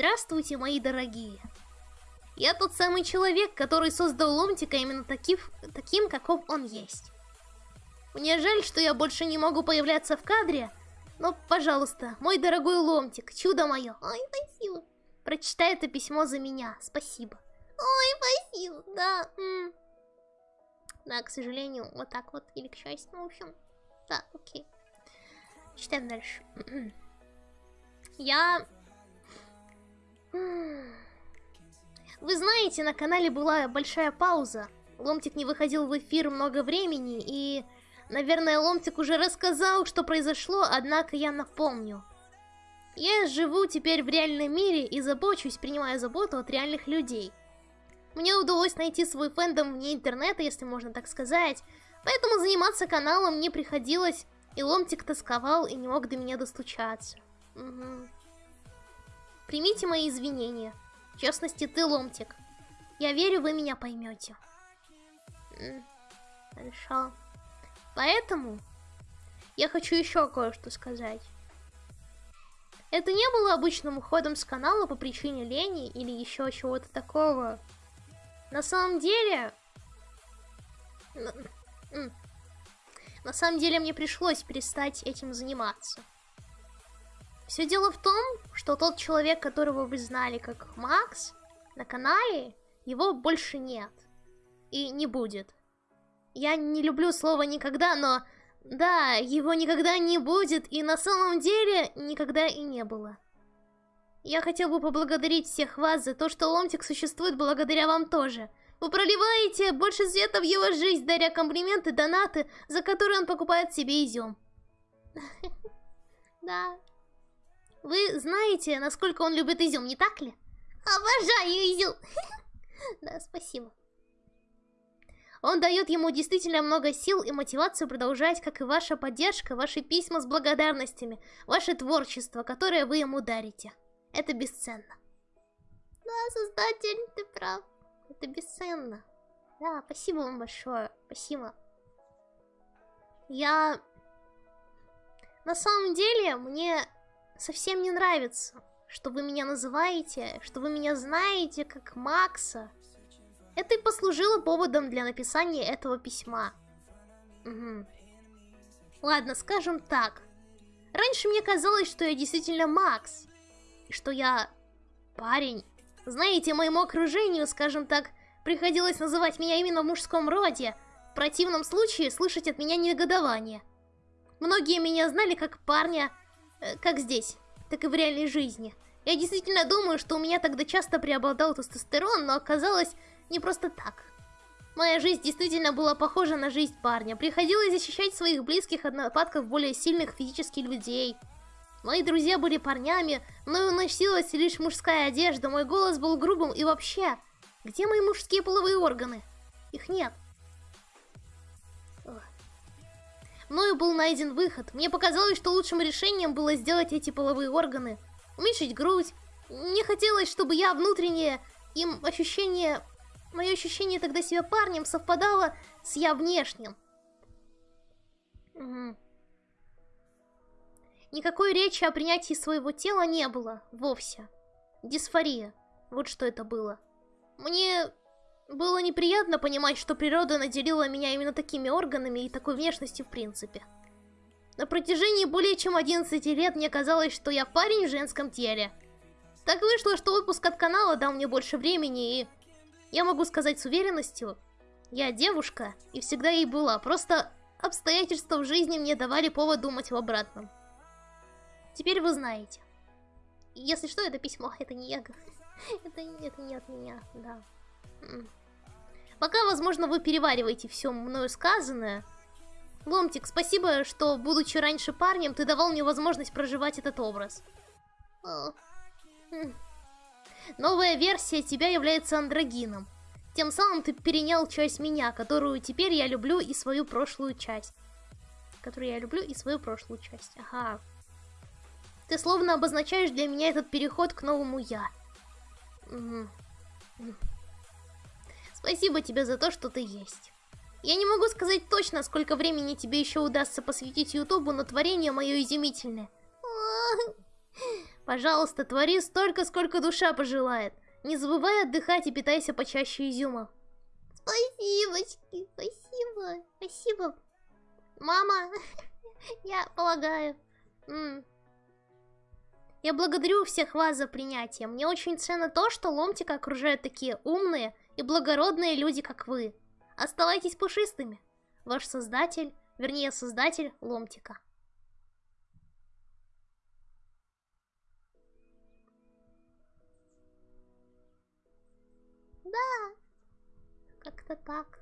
Здравствуйте, мои дорогие. Я тот самый человек, который создал Ломтика именно такив, таким, каков он есть. Мне жаль, что я больше не могу появляться в кадре, но, пожалуйста, мой дорогой Ломтик, чудо мое. Ой, спасибо. Прочитай это письмо за меня, спасибо. Ой, спасибо, да. М. Да, к сожалению, вот так вот, или к счастью, ну, в общем, да, окей. Читаем дальше. Я... Вы знаете, на канале была большая пауза. Ломтик не выходил в эфир много времени, и... Наверное, Ломтик уже рассказал, что произошло, однако я напомню. Я живу теперь в реальном мире и забочусь, принимая заботу от реальных людей. Мне удалось найти свой фэндом вне интернета, если можно так сказать, поэтому заниматься каналом не приходилось, и Ломтик тосковал и не мог до меня достучаться. Угу. Примите мои извинения. В частности, ты, Ломтик. Я верю, вы меня поймете. Хорошо. Поэтому я хочу еще кое-что сказать. Это не было обычным уходом с канала по причине лени или еще чего-то такого. На самом деле... На самом деле мне пришлось перестать этим заниматься. Все дело в том, что тот человек, которого вы знали как Макс, на канале, его больше нет. И не будет. Я не люблю слово «никогда», но... Да, его никогда не будет, и на самом деле никогда и не было. Я хотел бы поблагодарить всех вас за то, что Ломтик существует благодаря вам тоже. Вы проливаете больше света в его жизнь, даря комплименты, донаты, за которые он покупает себе изюм. Да. Вы знаете, насколько он любит изюм, не так ли? Обожаю изюм. Да, спасибо. Он дает ему действительно много сил и мотивацию продолжать, как и ваша поддержка, ваши письма с благодарностями, ваше творчество, которое вы ему дарите. Это бесценно. Да, создатель, ты прав. Это бесценно. Да, спасибо вам большое. Спасибо. Я... На самом деле, мне совсем не нравится, что вы меня называете, что вы меня знаете как Макса. Это и послужило поводом для написания этого письма. Угу. Ладно, скажем так. Раньше мне казалось, что я действительно Макс. И что я парень. Знаете, моему окружению, скажем так, приходилось называть меня именно в мужском роде. В противном случае слышать от меня негодование. Многие меня знали как парня, как здесь, так и в реальной жизни. Я действительно думаю, что у меня тогда часто преобладал тестостерон, но оказалось, не просто так. Моя жизнь действительно была похожа на жизнь парня. Приходилось защищать своих близких от нападков более сильных физических людей. Мои друзья были парнями, мною носилась лишь мужская одежда, мой голос был грубым и вообще... Где мои мужские половые органы? Их нет. Мною был найден выход. Мне показалось, что лучшим решением было сделать эти половые органы. Уменьшить грудь. Мне хотелось, чтобы я внутреннее им ощущение Мое ощущение тогда себя парнем совпадало с я внешним. Угу. Никакой речи о принятии своего тела не было, вовсе. Дисфория. Вот что это было. Мне было неприятно понимать, что природа наделила меня именно такими органами и такой внешностью в принципе. На протяжении более чем 11 лет мне казалось, что я парень в женском теле. Так вышло, что отпуск от канала дал мне больше времени и я могу сказать с уверенностью, я девушка и всегда ей была, просто обстоятельства в жизни мне давали повод думать в обратном. Теперь вы знаете. Если что, это письмо, это не я. Это, это не от меня, да. Пока, возможно, вы перевариваете все мною сказанное. Ломтик, спасибо, что, будучи раньше парнем, ты давал мне возможность проживать этот образ. Новая версия тебя является андрогином. Тем самым ты перенял часть меня, которую теперь я люблю и свою прошлую часть. Которую я люблю и свою прошлую часть. Ага. Ты словно обозначаешь для меня этот переход к новому я. Угу. Спасибо тебе за то, что ты есть. Я не могу сказать точно, сколько времени тебе еще удастся посвятить Ютубу, но творение мое изумительное. Пожалуйста, твори столько, сколько душа пожелает. Не забывай отдыхать и питайся почаще изюма. Спасибочки, спасибо, спасибо. Мама, я полагаю. М. Я благодарю всех вас за принятие. Мне очень ценно то, что Ломтика окружают такие умные и благородные люди, как вы. Оставайтесь пушистыми. Ваш создатель, вернее, создатель Ломтика. Да, как-то так.